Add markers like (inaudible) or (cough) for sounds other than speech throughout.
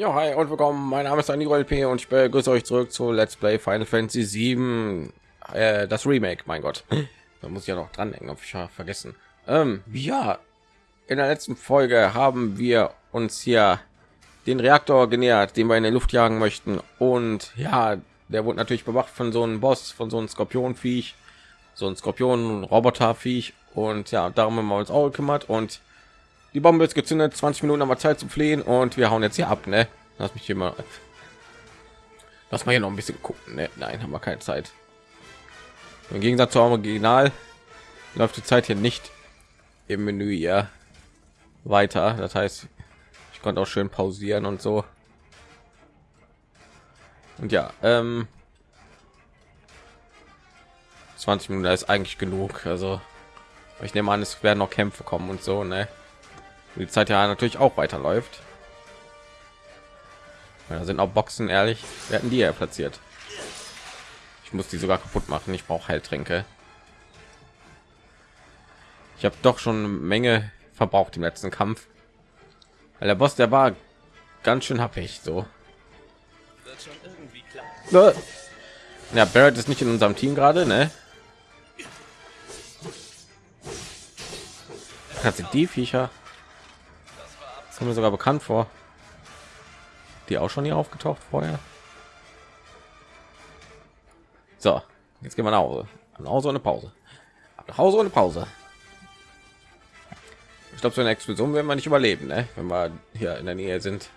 Ja, hi und willkommen. Mein Name ist Aniro LP und ich begrüße euch zurück zu Let's Play Final Fantasy 7, äh, das Remake. Mein Gott, da muss ich ja noch dran denken, ich vergessen. Ähm, ja, in der letzten Folge haben wir uns hier den Reaktor genähert, den wir in die Luft jagen möchten. Und ja, der wurde natürlich bewacht von so einem Boss, von so einem Skorpionviech, so ein Skorpion-Roboterviech. Und ja, darum haben wir uns auch gekümmert und die Bombe ist gezündet, 20 Minuten haben wir Zeit zu fliehen und wir hauen jetzt hier ab, ne? Lass mich hier mal. Lass mal hier noch ein bisschen gucken. Ne? Nein, haben wir keine Zeit. Im Gegensatz zum Original läuft die Zeit hier nicht im Menü ja weiter. Das heißt, ich konnte auch schön pausieren und so. Und ja, ähm, 20 Minuten ist eigentlich genug. Also ich nehme an, es werden noch Kämpfe kommen und so, ne? Die Zeit ja natürlich auch weiterläuft. Da sind auch Boxen ehrlich, wir hatten die ja platziert. Ich muss die sogar kaputt machen. Ich brauche Heiltränke. Ich habe doch schon eine Menge verbraucht im letzten Kampf. Weil der Boss, der war ganz schön happig so. Ja, Barrett ist nicht in unserem Team gerade, ne? Hat sie die Viecher? Kommt mir sogar bekannt vor. Die auch schon hier aufgetaucht vorher. So, jetzt gehen wir nach Hause. Nach Hause eine Pause. Nach Hause ohne Pause. Ich glaube, so eine Explosion werden wir nicht überleben, ne? wenn wir hier in der Nähe sind.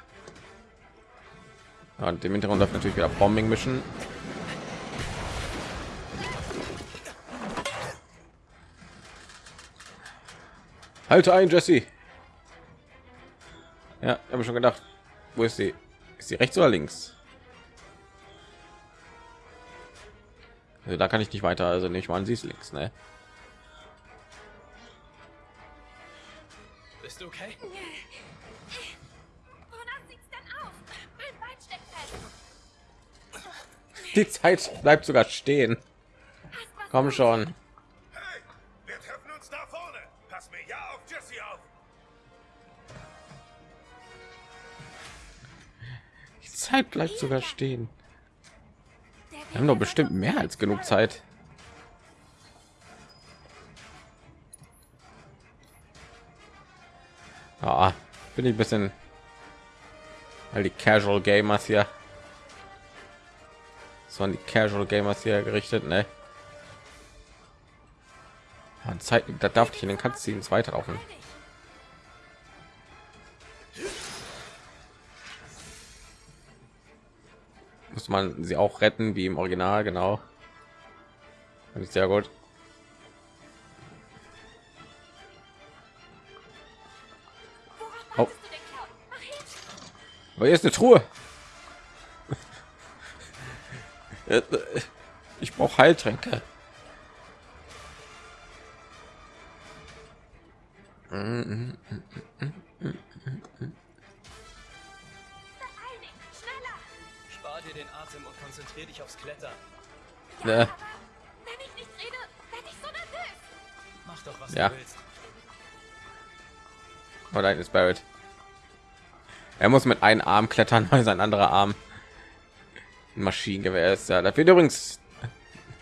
Und dem Hintergrund läuft natürlich wieder Bombing mischen. Halte ein, Jesse. Ja, habe schon gedacht, wo ist sie? Ist sie rechts oder links? Also da kann ich nicht weiter, also nicht mal, sie ist links, ne? Bist du okay? Die Zeit bleibt sogar stehen. Komm schon. Zeit bleibt sogar stehen. Wir haben doch bestimmt mehr als genug Zeit. Ah, bin ich ein bisschen weil die Casual Gamers hier. So die Casual Gamers hier gerichtet, ne? Zeit, da darf ich in den Cutscenes weiterlaufen. Muss man sie auch retten wie im Original genau. Finde ich sehr gut. Oh. Aber hier ist eine Truhe. (laughs) Ich brauche Heiltränke. Mm -mm -mm Atem und konzentriere dich aufs Klettern. Ja, ja. wenn ich nicht rede, werde ich so nervös. Mach doch, was ja. du willst. Oh, da ist Barrett. Er muss mit einem Arm klettern, (laughs) weil sein anderer Arm ein Maschinengewehr ist. Ja, das wird übrigens,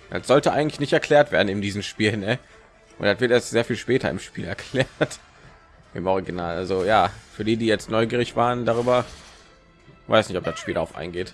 das sollte eigentlich nicht erklärt werden in diesem Spiel, ne? Und das wird erst sehr viel später im Spiel (laughs) erklärt. Im Original. Also ja, für die, die jetzt neugierig waren darüber, weiß nicht, ob das Spiel auf eingeht.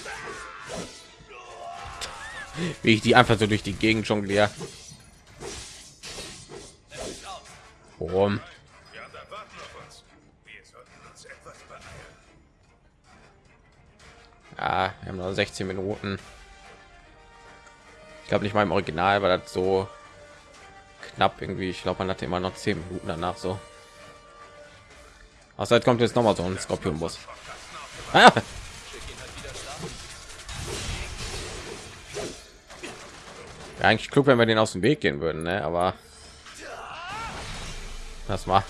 Wie ich die einfach so durch die Gegend jongliere. Warum? Ja, wir haben noch 16 Minuten. Ich glaube nicht mal im Original war das so knapp irgendwie. Ich glaube, man hatte immer noch 10 Minuten danach so. Außer kommt jetzt noch mal so ein Skorpionbus. Ah! Ja, eigentlich klug, wenn wir den aus dem Weg gehen würden, ne? aber das war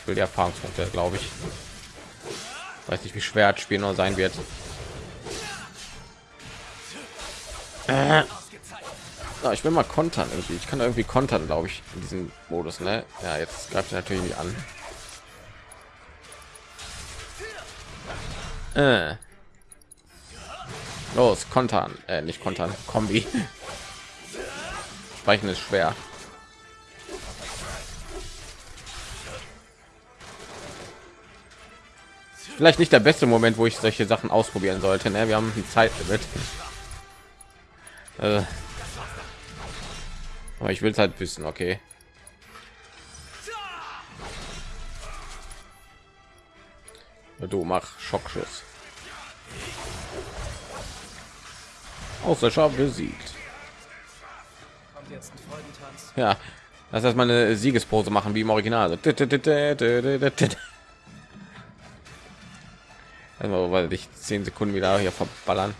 ich will die Erfahrungspunkte, glaube ich. Weiß nicht, wie schwer das Spiel noch sein wird. Äh. Ja, ich will mal kontern irgendwie. Ich kann irgendwie kontern, glaube ich, in diesem Modus. Ne? Ja, jetzt greift natürlich nicht an. Äh. Los, kontern, äh, nicht kontern, Kombi. Sprechen ist schwer. Vielleicht nicht der beste Moment, wo ich solche Sachen ausprobieren sollte. Ne? Wir haben die Zeit mit. Äh. Aber ich will es halt wissen, okay. Du mach Schockschuss. Außer besiegt. Ja, das heißt, meine Siegespose machen wie im Original. Also, weil ich zehn Sekunden wieder hier verballern.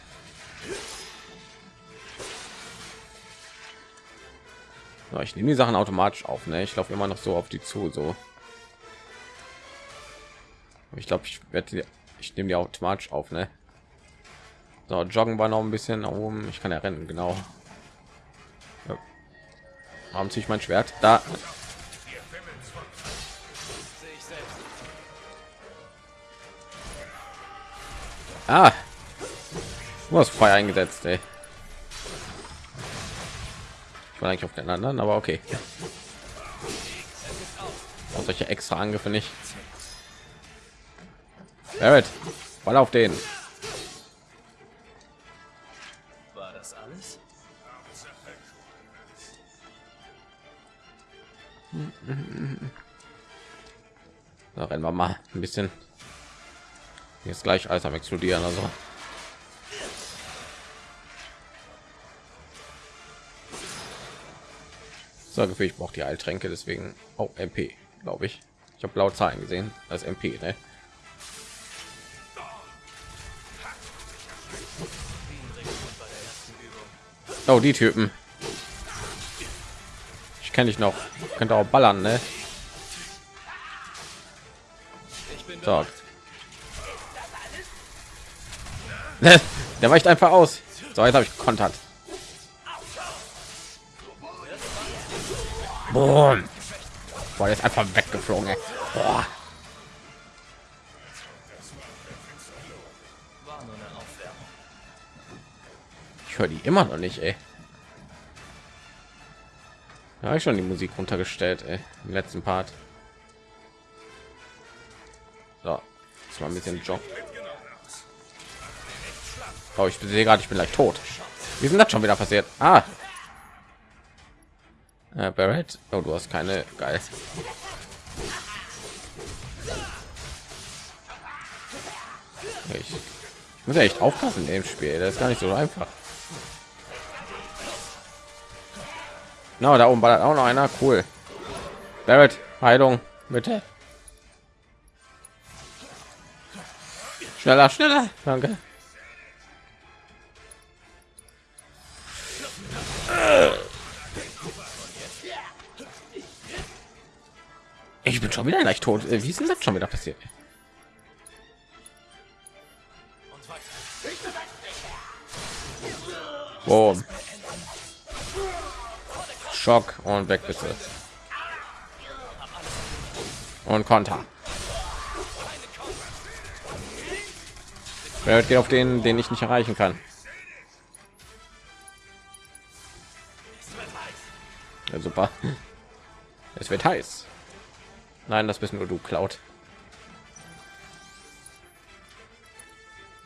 Ja, ich nehme die Sachen automatisch auf. Ne? Ich laufe immer noch so auf die zu. So. Ich glaube, ich werde ich nehme die automatisch auf. Ne? So, joggen war noch ein bisschen nach oben. Ich kann ja rennen, genau. Warum ziehe ich mein Schwert? Da. Ah. Du hast Feuer eingesetzt, ey. Ich war eigentlich auf den anderen, aber okay. Auch solche extra Angriffe nicht. Barrett, voll auf den. So, rennen wir mal ein bisschen. Jetzt gleich alles am explodieren, also. So, Gefühl, ich brauche die Heiltränke, deswegen auch oh, MP, glaube ich. Ich habe blaue Zahlen gesehen als MP, ne? Oh, die Typen. Ich kenne dich noch. Könnte auch ballern, ne? So. (laughs) Der weicht einfach aus. So, jetzt habe ich kontert. Boom. Boah, der ist einfach weggeflogen. Ey. Boah. Ich höre die immer noch nicht, ey. Ja, ich schon die Musik runtergestellt, ey, im letzten Part. So, das war ein bisschen Job. Oh, ich sehe gerade, ich bin gleich tot. Wie sind das schon wieder passiert? Ah, äh, Barrett, oh, du hast keine geil. Ich, ich muss ja echt aufpassen im Spiel. Das ist gar nicht so einfach. Na, no, da oben ballert auch noch einer. Cool. Barrett, Heilung, bitte. Schneller, schneller. Danke. Ich bin schon wieder gleich tot. Äh, wie ist denn das schon wieder passiert? Boom. Schock und weg bitte. Und Konter. Wer geht auf den, den ich nicht erreichen kann? Ja, super. Es wird heiß. Nein, das bist nur du, Cloud.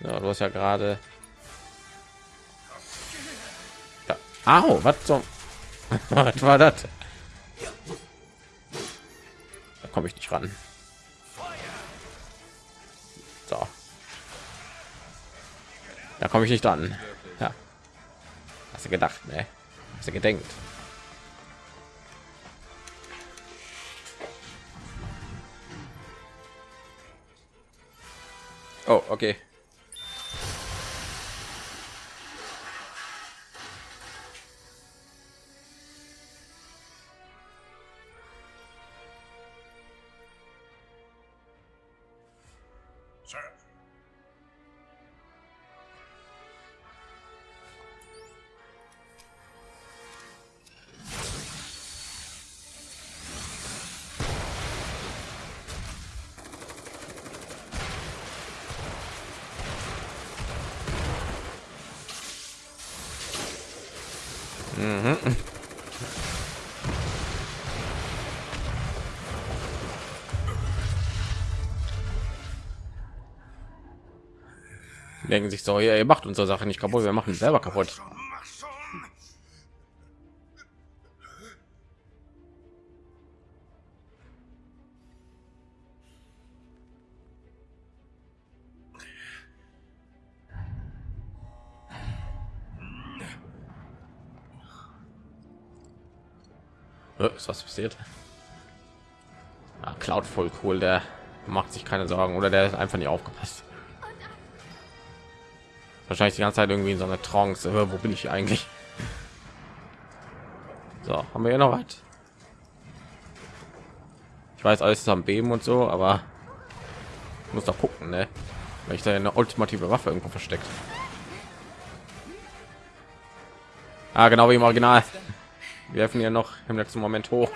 Ja, du hast ja gerade. Ja. Au, was zum? (laughs) was war das? Da komme ich nicht ran. So. Da komme ich nicht dran. Ja. Hast du gedacht, ne? Hast du gedenkt? Oh, okay. Die (laughs) denken sich so, ja, ihr macht unsere Sache nicht kaputt, wir machen selber kaputt. Ist was passiert? Ah, Cloud voll cool, der macht sich keine Sorgen oder der ist einfach nicht aufgepasst. Wahrscheinlich die ganze Zeit irgendwie in so einer Trance. Äh, wo bin ich eigentlich? So, haben wir ja noch was? Ich weiß, alles ist am Beben und so, aber muss doch gucken, ne? Weil ich da eine ultimative Waffe irgendwo versteckt. Ah, genau wie im Original. Wir werfen ja noch im letzten Moment hoch.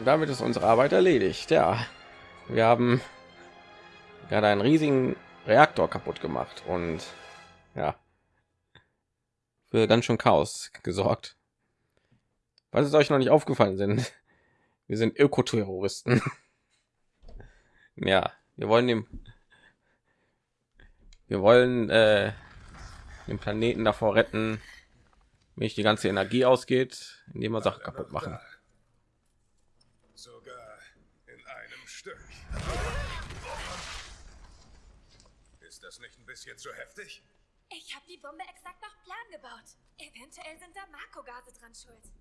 Und damit ist unsere Arbeit erledigt. Ja, wir haben gerade einen riesigen Reaktor kaputt gemacht und ja, für ganz schön Chaos gesorgt. Was ist euch noch nicht aufgefallen sind? (laughs) Wir sind Ökoterroristen. (laughs) ja, wir wollen dem, wir wollen äh, den Planeten davor retten, nicht die ganze Energie ausgeht, indem wir Sachen kaputt machen. Sogar in einem Stück. Ist das nicht ein bisschen zu heftig? Ich habe die Bombe exakt nach Plan gebaut. Eventuell sind da Makogase dran schuld.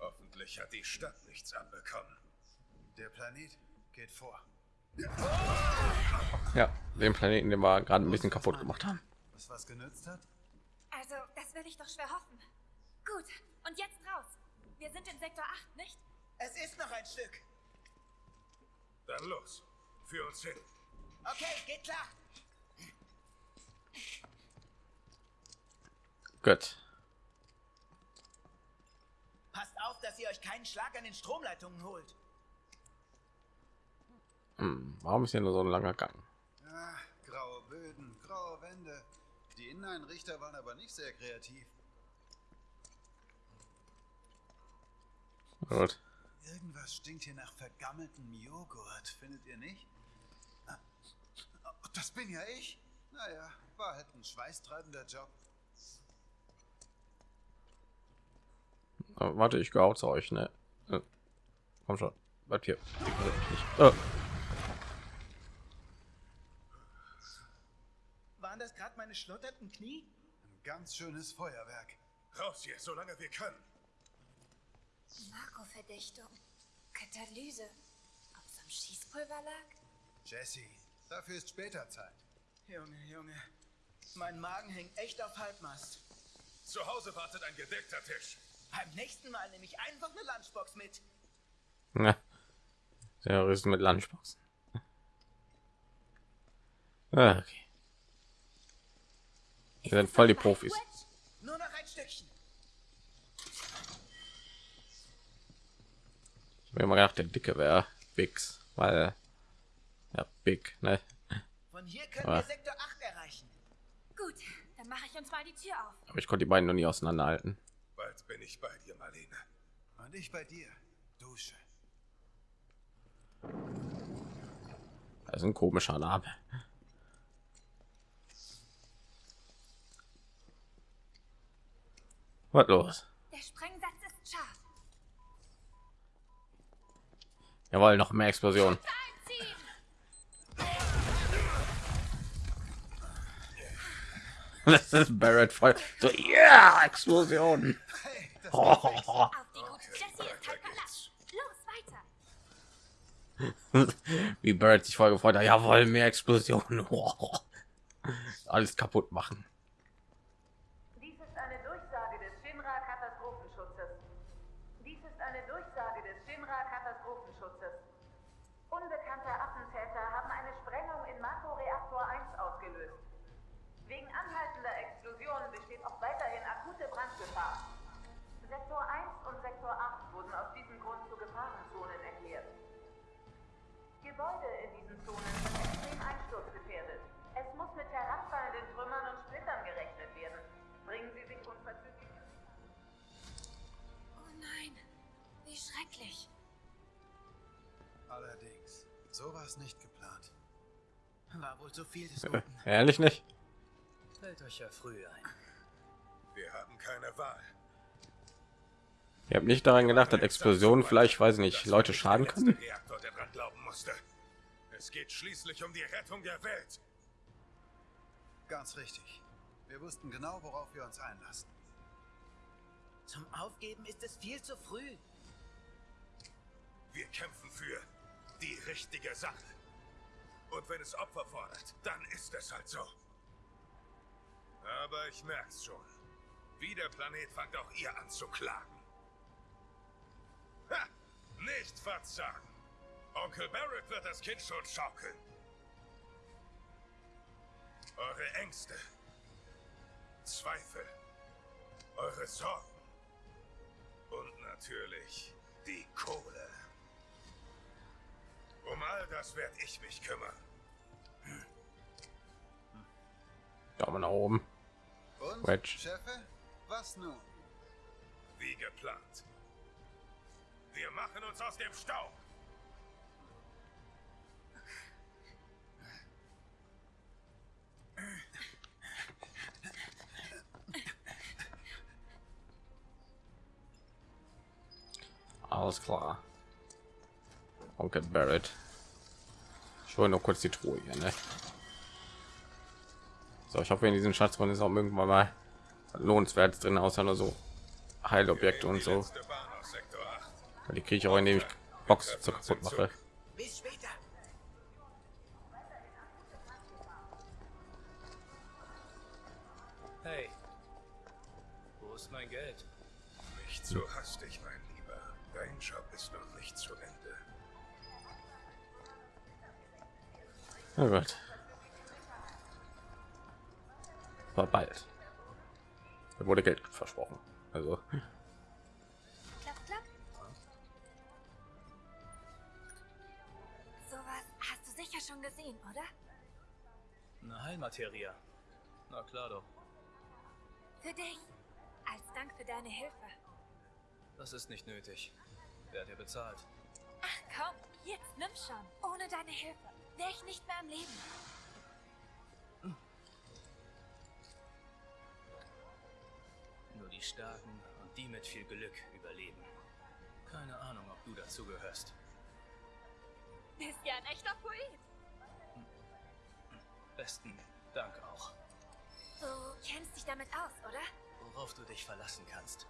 Hoffentlich hat die Stadt nichts abbekommen. Der Planet geht vor. Ja, den Planeten, den wir gerade ein bisschen kaputt gemacht haben. Was was genützt hat? Also, das will ich doch schwer hoffen. Gut, und jetzt raus. Wir sind in Sektor 8, nicht? Es ist noch ein Stück. Dann los. Für uns hin. Okay, geht klar. Gut. Passt auf, dass ihr euch keinen Schlag an den Stromleitungen holt. Hm, warum ist hier nur so ein langer Gang? Ah, graue Böden, graue Wände. Die Inneneinrichter waren aber nicht sehr kreativ. Gut. Irgendwas stinkt hier nach vergammeltem Joghurt, findet ihr nicht? Das bin ja ich. Naja, war halt ein schweißtreibender Job. Äh, warte, ich gehe zu euch, ne? Äh, komm schon. Bleib hier. Ich, äh, Waren das gerade meine schlotterten Knie? Ein ganz schönes Feuerwerk. Raus hier, solange wir können. Narkoverdichtung. Katalyse. Ob es am Schießpulver lag? Jesse, dafür ist später Zeit. Junge, Junge. Mein Magen hängt echt auf Halbmast. Zu Hause wartet ein gedeckter Tisch. Beim nächsten Mal nehme ich einfach eine Lunchbox mit. na, Terroristen mit Lunchboxen. Ah, okay. Wir sind voll die Profis. Nur noch ein Stückchen. Ich habe immer gedacht, der Dicke wäre Bix, weil ja Big, ne? Von hier können Ah. wir Sektor 8 erreichen. Gut, dann Dann mache ich uns mal die Tür auf. Aber ich konnte die beiden noch nie auseinanderhalten. Bald bin ich bei dir, Marlene. Und ich bei dir. Dusche. Das ist ein komischer Name. Was los? Der Sprengsatz ist scharf. Jawohl, noch mehr Explosion. (laughs) Das ist Barrett voll. So, ja, Explosion. Hey, (laughs) das Oh! Wie Barrett sich voll gefreut hat. Jawohl, mehr Explosionen. (laughs) Alles kaputt machen. Dies ist eine Durchsage des Shinra-Katastrophenschutzes. Dies ist eine Durchsage des Shinra-Katastrophenschutzes. Unbekannte Attentäter haben eine Sprengung in Makroreaktor 1 ausgelöst. Wegen anhaltender Explosionen besteht auch weiterhin akute Brandgefahr. Sektor 1 und Sektor 8 wurden aus diesem Grund zu Gefahrenzonen erklärt. Gebäude in diesen Zonen sind extrem einsturzgefährdet. Es muss mit herabfallenden Trümmern und Splittern gerechnet werden. Bringen Sie sich unverzüglich. Oh nein, wie schrecklich. Allerdings. So war es nicht geplant. War wohl zu viel des Guten. Ehrlich nicht? Fällt euch ja früh ein. Wir haben keine Wahl. Ihr habt nicht daran gedacht, dass Explosionen vielleicht, weiß ich nicht, Leute schaden können. Es geht schließlich um die Rettung der Welt. Ganz richtig. Wir wussten genau, worauf wir uns einlassen. Zum Aufgeben ist es viel zu früh. Wir kämpfen für die richtige Sache. Und wenn es Opfer fordert, dann ist es halt so. Aber ich merk's schon. Wie der Planet fangt auch ihr an zu klagen. Nicht verzagen! Onkel Barrett wird das Kind schon schaukeln. Eure Ängste, Zweifel, eure Sorgen und natürlich die Kohle. Um all das werde ich mich kümmern. Daumen nach oben. Und, Wedge. Chefe, was nun? Wie geplant. Wir machen uns aus dem Staub. Alles klar. Onkel Barrett. Ich hole nur kurz die Truhe hier, ne? So, ich hoffe, in diesem Schatzraum ist auch irgendwann mal lohnenswert drin, außer nur so Heilobjekte und so. Letzte Bahn aus Sektor 8. Weil Die kriege ich auch, indem ich Box so kaputt mache. Bis später. Hey. Wo ist mein Geld? Nicht so hastig, mein Lieber. Dein Job ist noch nicht zu Ende. Oh Gott. War bald. Da wurde Geld versprochen. Also, Heilmaterie. Na klar doch. Für dich. Als Dank für deine Hilfe. Das ist nicht nötig. Wer dir bezahlt? Ach komm, jetzt nimm schon. Ohne deine Hilfe wäre ich nicht mehr am Leben. Nur die Starken und die mit viel Glück überleben. Keine Ahnung, ob du dazu gehörst. Bist ja ein echter Poet. Besten Dank auch. Du kennst dich damit aus, oder? Worauf du dich verlassen kannst.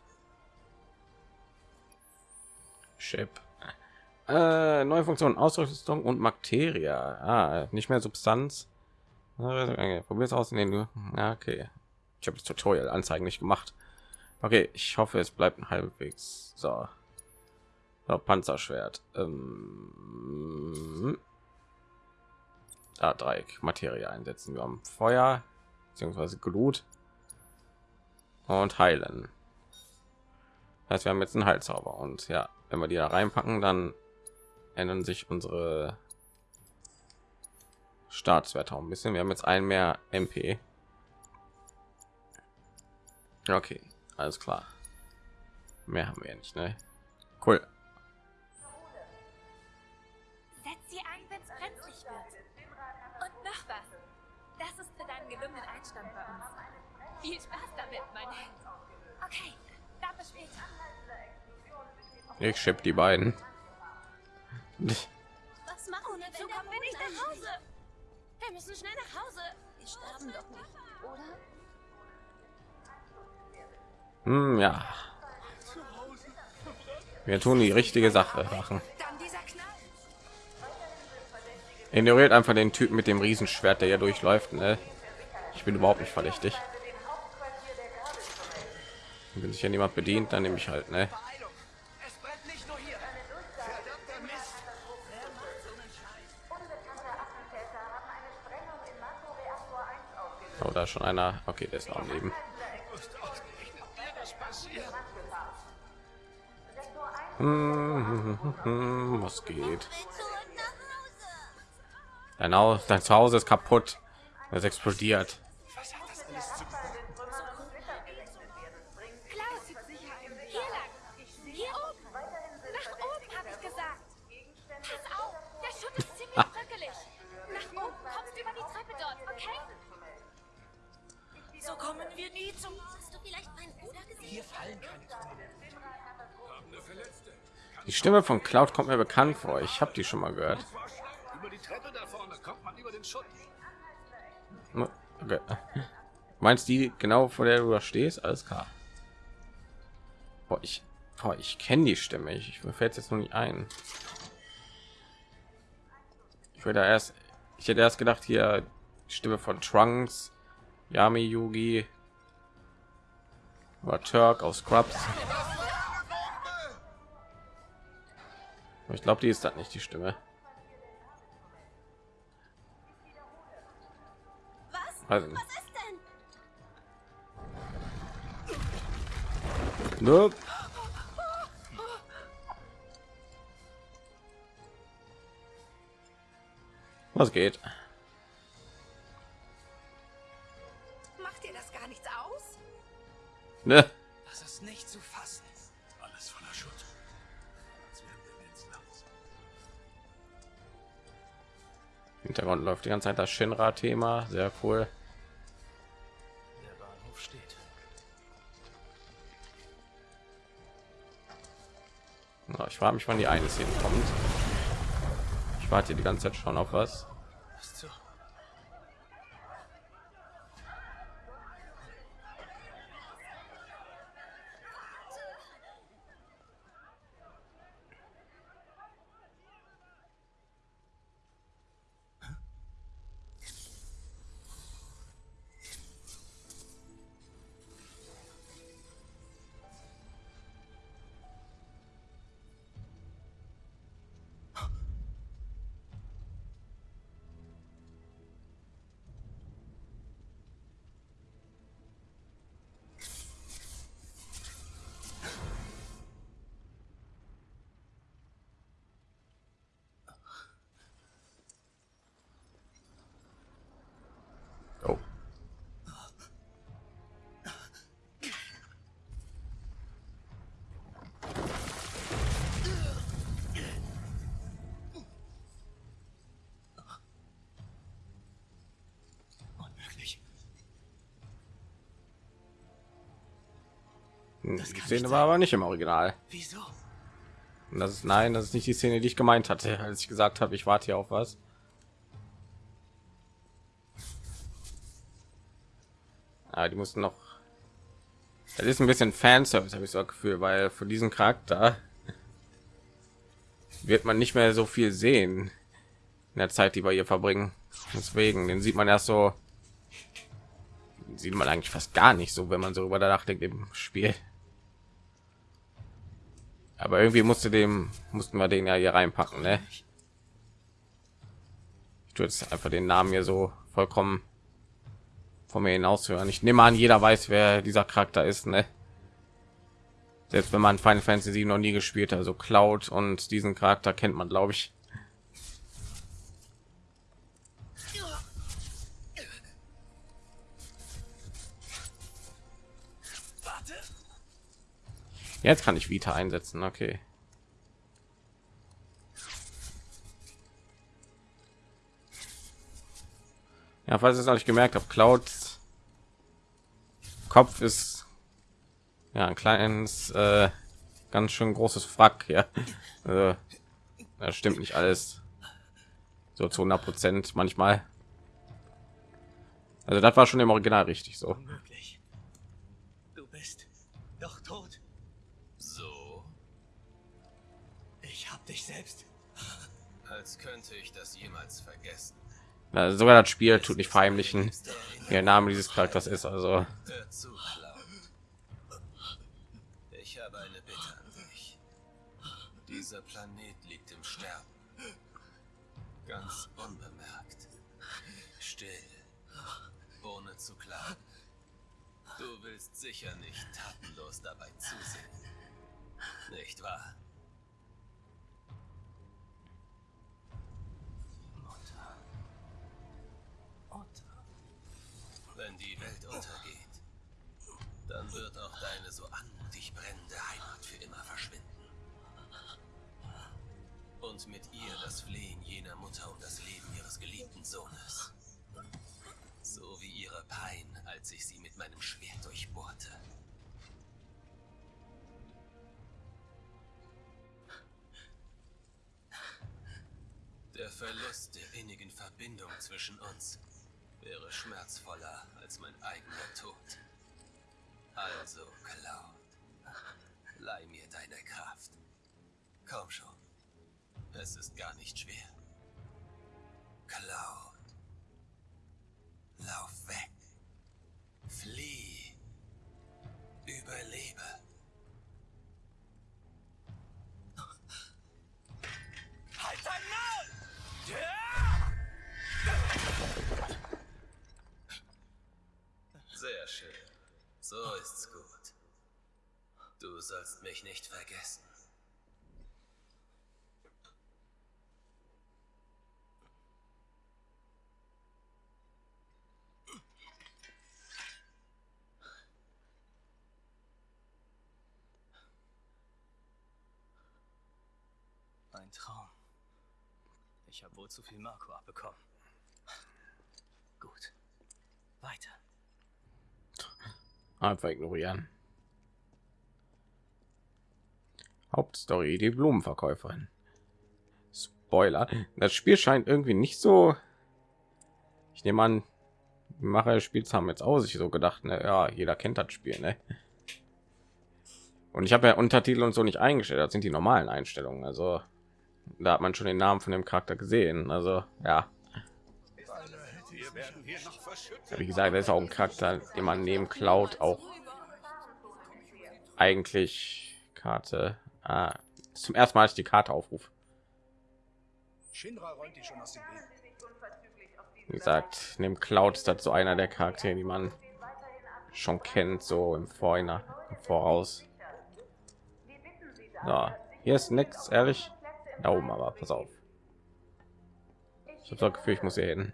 Chip. Äh, neue Funktion, Ausrüstung und Materia. Ah, nicht mehr Substanz. Probier es aus, in den ja, okay. Ich habe das Tutorial Anzeigen nicht gemacht. Okay, ich hoffe, es bleibt ein halbwegs so. so Panzerschwert. Ähm, da Dreieck Materie einsetzen. Wir haben Feuer beziehungsweise Glut und heilen. Das heißt, wir haben jetzt einen Heilzauber und ja, wenn wir die da reinpacken, dann ändern sich unsere Startswerte auch ein bisschen. Wir haben jetzt ein mehr MP. Okay, alles klar. Mehr haben wir nicht, ne? Cool. Setz sie ein, wenn brenzlig wird. Das ist für deinen gelungenen Einstand bei uns. Viel Spaß damit, mein Held. Okay, dann bis später. Ich schipp die beiden. Was machen wir, so kommen wir nicht nach Hause? Wir müssen schnell nach Hause. Wir sterben doch nicht, oder? Hm, ja. Wir tun die richtige Sache machen. Ignoriert einfach den Typen mit dem Riesenschwert, der hier durchläuft. Ne? Ich bin überhaupt nicht verdächtig. Wenn sich ja niemand bedient, dann nehme ich halt. Ne? Oh, da schon einer. Okay, der ist noch Leben. Hm, Was geht? Dein Haus, dein Zuhause ist kaputt. Es explodiert. Klaus, hier lang. Hier oben. Nach oben, habe ich gesagt. Pass auf, der Schutt ist ziemlich bröckelig. Nach oben kommst du über die Treppe dort, okay? So kommen wir nie zum... Hast du vielleicht meinen Bruder gesehen? Hier fallen keine Trümmer. Die Stimme von Cloud kommt mir bekannt vor. Ich habe die schon mal gehört. Okay. Meinst die genau vor der du da stehst? Alles klar. Boah, ich, boah, ich kenne die Stimme. Ich, ich fällt jetzt noch nicht ein. Ich würde erst, ich hätte erst gedacht hier Stimme von Trunks, Yami Yugi oder Turk aus Scrubs. Ich glaube, die ist das nicht die Stimme. Also, Was ist denn? ne? Was geht? Macht dir das gar nichts aus? Ne? Hintergrund läuft die ganze Zeit das Shinra-Thema, sehr cool. Der Bahnhof steht. Ja, ich frage mich, wann die eine Szene kommt. Ich warte hier die ganze Zeit schon auf was. Was Die Szene war aber nicht im Original. Wieso? Und das ist nein, das ist nicht die Szene, die ich gemeint hatte, als ich gesagt habe, ich warte hier auf was. Ah, die mussten noch. Das ist ein bisschen Fanservice, habe ich so ein Gefühl, weil für diesen Charakter wird man nicht mehr so viel sehen in der Zeit, die wir hier verbringen. Deswegen, den sieht man erst so, sieht man eigentlich fast gar nicht so, wenn man so über nachdenkt im Spiel. Aber irgendwie musste dem mussten wir den ja hier reinpacken, ne? Ich tue jetzt einfach den Namen hier so vollkommen von mir hinaus hören. Ich nehme an, jeder weiß, wer dieser Charakter ist, ne? Selbst wenn man Final Fantasy 7 noch nie gespielt also Cloud und diesen Charakter kennt man, glaube ich. Jetzt kann ich Vita einsetzen, okay. Ja, falls ihr es noch nicht gemerkt habt, Clouds Kopf ist ja ein kleines, äh, ganz schön großes Frack. Ja, (laughs) also, das stimmt nicht alles so zu 100 Prozent manchmal. Also das war schon im Original richtig so. Unmöglich. Du bist doch tot. Dich selbst. (laughs) als könnte ich das jemals vergessen. Ja, sogar das Spiel tut nicht verheimlichen, wie der Name dieses Charakters ist. Also. Ich habe eine Bitte an dich. Dieser Planet liegt im Sterben. Ganz unbemerkt. Still. Ohne zu klagen. Du willst sicher nicht tatenlos dabei zusehen. Nicht wahr? Mutter. Mutter. Wenn die Welt untergeht, dann wird auch deine so anmutig brennende Heimat für immer verschwinden. Und mit ihr das Flehen jener Mutter um das Leben ihres geliebten Sohnes. So wie ihre Pein, als ich sie mit meinem Schwert durchbohrte. Der Verlust der innigen Verbindung zwischen uns wäre schmerzvoller als mein eigener Tod. Also, Cloud, leih mir deine Kraft. Komm schon. Es ist gar nicht schwer. Cloud. Lauf weg. Flieh. Sollst mich nicht vergessen. Ein Traum. Ich habe wohl zu viel Marco abbekommen. Gut. Weiter. einfach ignorieren. Hauptstory: Die Blumenverkäuferin. Spoiler: Das Spiel scheint irgendwie nicht so. Ich nehme an, Macher Spiels haben jetzt auch sich so gedacht, ne? ja, jeder kennt das Spiel, ne? Und ich habe ja Untertitel und so nicht eingestellt. Das sind die normalen Einstellungen. Also da hat man schon den Namen von dem Charakter gesehen. Also ja, verschüttet. wie gesagt, das ist auch ein Charakter, den man neben Cloud auch eigentlich Karte ah, zum ersten Mal als ich die Karte aufrufe. Shinra räumt die schon aus dem Weg. Wie gesagt, neben Cloud ist das so einer der Charaktere, die man schon kennt, so im Vorhinein, im Voraus. So, hier ist nichts, ehrlich. Da oben aber, pass auf. Ich habe das Gefühl, ich muss hier hin.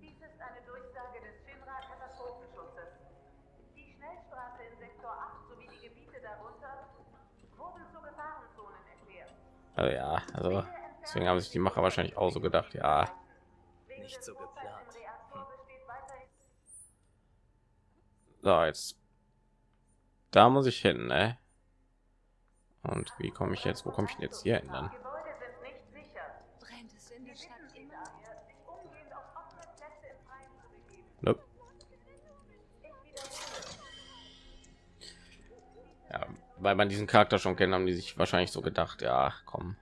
Dies ist eine Durchsage des Shinra-Katastrophenschutzes. Die Schnellstraße in Sektor 8 sowie die Gebiete darunter wurden zu Gefahrenzonen erklärt. Also ja, also deswegen haben sich die Macher wahrscheinlich auch so gedacht, ja, Nicht so geplant. weiterhin so jetzt da muss ich hin, ne? Und wie komme ich jetzt? Wo komme ich denn jetzt hier hin dann? Gebäude weil man diesen Charakter schon kennt, haben die sich wahrscheinlich so gedacht, ja, komm,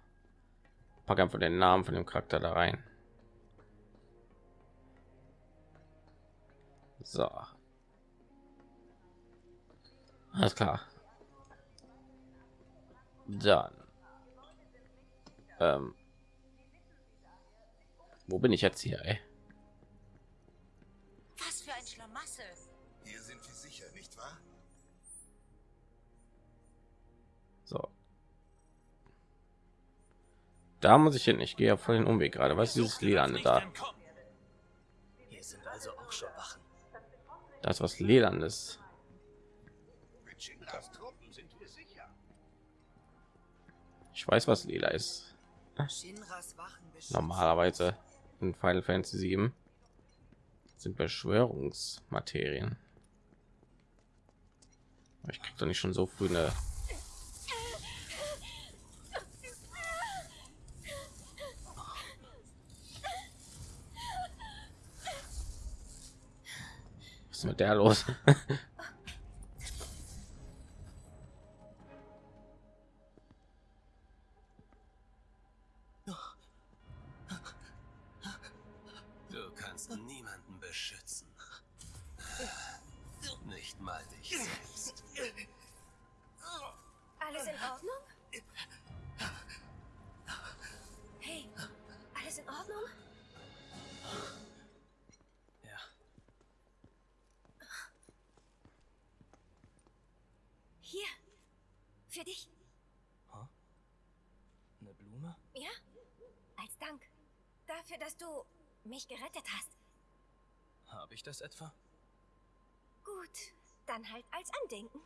pack einfach den Namen von dem Charakter da rein. So. Alles klar. Dann. Ähm. Wo bin ich jetzt hier, ey? Was für ein Schlamassel. Hier sind wir sicher, nicht wahr? So. Da muss ich hin. Ich gehe ja voll den Umweg gerade. Was ist dieses Lilande da? Hier sind also auch schon Wachen. Das ist was wir sicher. Ich weiß, was lila ist. Normalerweise in Final Fantasy 7 sind Beschwörungsmaterien. Ich krieg doch nicht schon so früh eine ist mit der los? Du kannst niemanden beschützen. Nicht mal dich selbst. Alles in Ordnung? Dass du mich gerettet hast. Habe ich das etwa? Gut, dann halt als Andenken.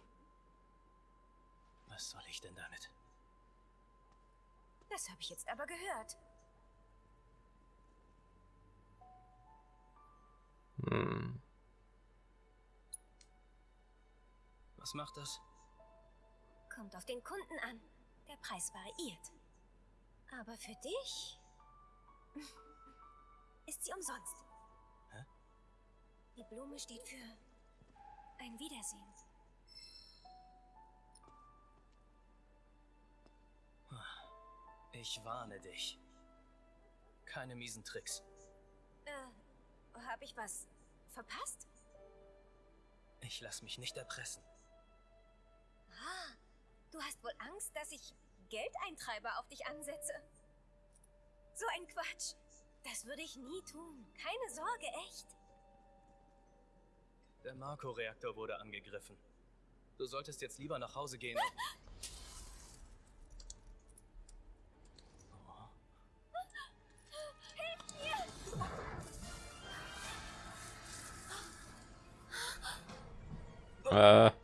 Was soll ich denn damit? Das habe ich jetzt aber gehört. Hm. Was macht das? Kommt auf den Kunden an. Der Preis variiert. Aber für dich (laughs) ist sie umsonst. Hä? Die Blume steht für ein Wiedersehen. Ich warne dich. Keine miesen Tricks. Äh, habe ich was verpasst? Ich lass mich nicht erpressen. Ah, du hast wohl Angst, dass ich Geldeintreiber auf dich ansetze. So ein Quatsch. Das würde ich nie tun. Keine Sorge, echt. Der Marco-Reaktor wurde angegriffen. Du solltest jetzt lieber nach Hause gehen. Oh, Äh. Das war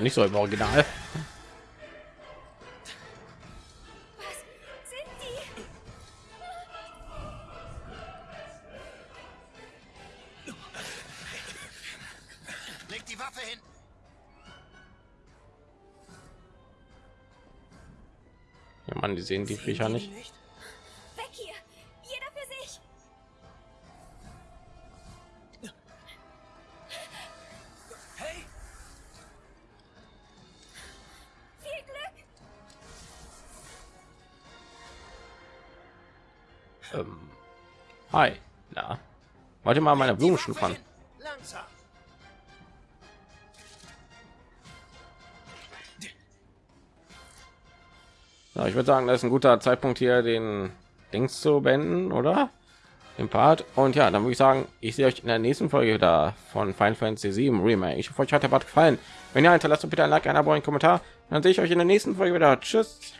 aber nicht so im Original. Was sind die? Leg die Waffe hin. Ja, Mann, die sehen die Viecher nicht. Hi. Na. Ihr mal meine Blumen. Langsam. Ja, ich würde sagen, das ist ein guter Zeitpunkt hier, den Dings zu beenden, oder? Den Part. Und ja, dann würde ich sagen, ich sehe euch in der nächsten Folge wieder von Final Fantasy 7 Remake. Ich hoffe, euch hat der Part gefallen. Wenn ja, hinterlasst bitte ein Like, ein Abo, einen Kommentar. Dann sehe ich euch in der nächsten Folge wieder. Tschüss.